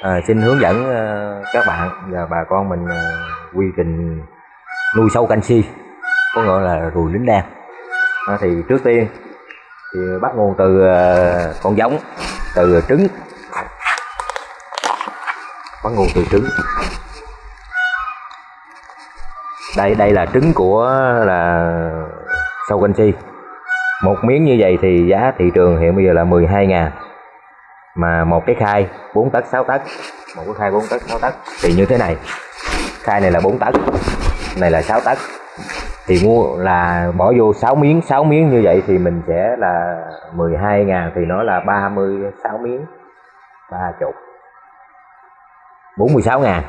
à, xin hướng dẫn ờ, các bạn và bà con mình ờ, quy trình nuôi sâu canxi có gọi là ruồi lính đen. À, thì trước tiên thì bắt nguồn từ ờ, con giống từ trứng. Bắt nguồn từ trứng. Đây đây là trứng của là sâu canxi. Một miếng như vậy thì giá thị trường hiện bây giờ là 12 ngàn mà một cái khai 4 tấc 6 tấc. Một cái khai 4 tấc 6 tấc. Thì như thế này. Khai này là 4 tấc này là 6 tấc. Thì mua là bỏ vô 6 miếng 6 miếng như vậy thì mình sẽ là 12 ngàn thì nó là 36 miếng. 30 46 ngàn.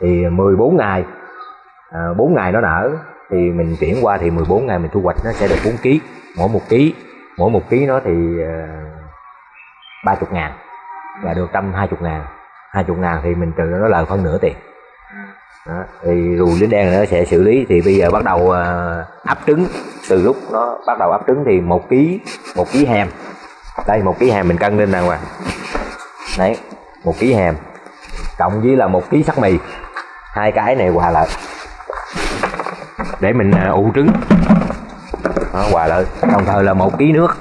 Thì 14 ngày. À, 4 ngày nó nở thì mình chuyển qua thì 14 ngày mình thu hoạch nó sẽ được 4 kg mỗi một kg mỗi một kg nó thì uh, 30 ngàn. Và được 120 ngàn. 20 ngàn thì mình trừ nó lời khoảng nửa tiền. Đó. thì rùi lính đen nó sẽ xử lý thì bây giờ bắt đầu ờ, uh, ấp trứng. Từ lúc nó bắt đầu ấp trứng thì một ký một ký hèm. Đây một ký hèm mình cân lên đàng hoàng đấy một ký hèm. Cộng với là một ký sắt mì. Hai cái này hòa lại để mình uh, ủ trứng. Đó, hòa lại đồng thời là một ký nước.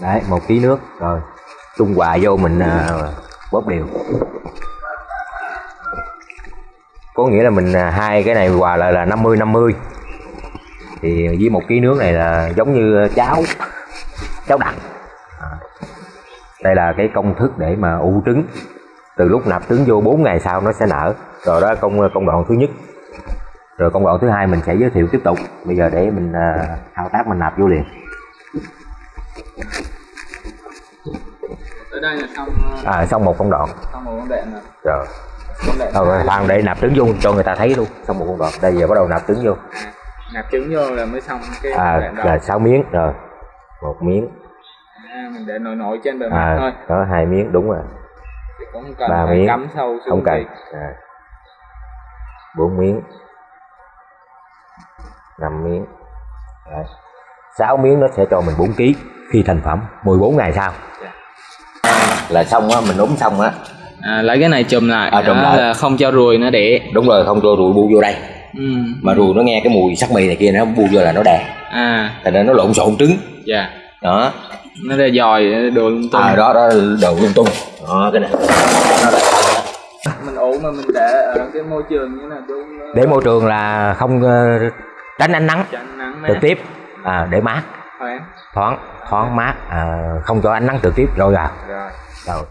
Đấy một ký nước rồi. Trung hòa vô mình uh, bóp đều. Có nghĩa là mình à, hai cái này hòa lại là 50 50 thì với một ký nước này là giống như cháo cháo đặc à. đây là cái công thức để mà u trứng. Từ lúc nạp trứng vô 4 ngày sau nó sẽ nở. Rồi đó công công đoạn thứ nhất rồi công đoạn thứ hai mình sẽ giới thiệu tiếp tục. Bây giờ để mình uh, thao tác mình nạp vô liền. Tới đây là xong à, xong một công đoạn. xong một con đệm rồi. Rồi. Rồi khoan để nạp trứng vô cho người ta thấy luôn. Xong một công đoạn. Đây giờ bắt đầu nạp trứng vô. Nạp trứng vô là mới xong cái à là 6 miếng. Rồi. Một miếng. À, mình để nổi nổi trên bề mặt à thôi. có hai miếng. Đúng rồi. Cũng cần ba miếng. cắm sâu xuống không cần. à. bốn miếng năm miếng. Đấy. 6 miếng nó sẽ cho mình 4 kg khi thành phẩm. 14 ngày sau. Là xong á mình úng xong á. À, lấy cái này chùm lại. À, chùm lại. là không cho ruồi nó đẻ đúng rồi không cho ruồi bu vô đây. Ừ. mà ruồi nó nghe cái mùi sắc mì này kia nó bu vô là nó đè. À. Thành ra nó lộn xộn trứng. Dạ. Đó. Nó ra dòi đồ lung tung. À, đó đó đồ lung tung. Đó cái này. Nó là mình ủ mà mình để ở cái môi trường như đúng nó để môi trường là không ờ, tránh ánh nắng. Trực tiếp à, để mát. Thoáng. Thoáng mát à, không cho ánh nắng trực tiếp rồi rồi. Rồi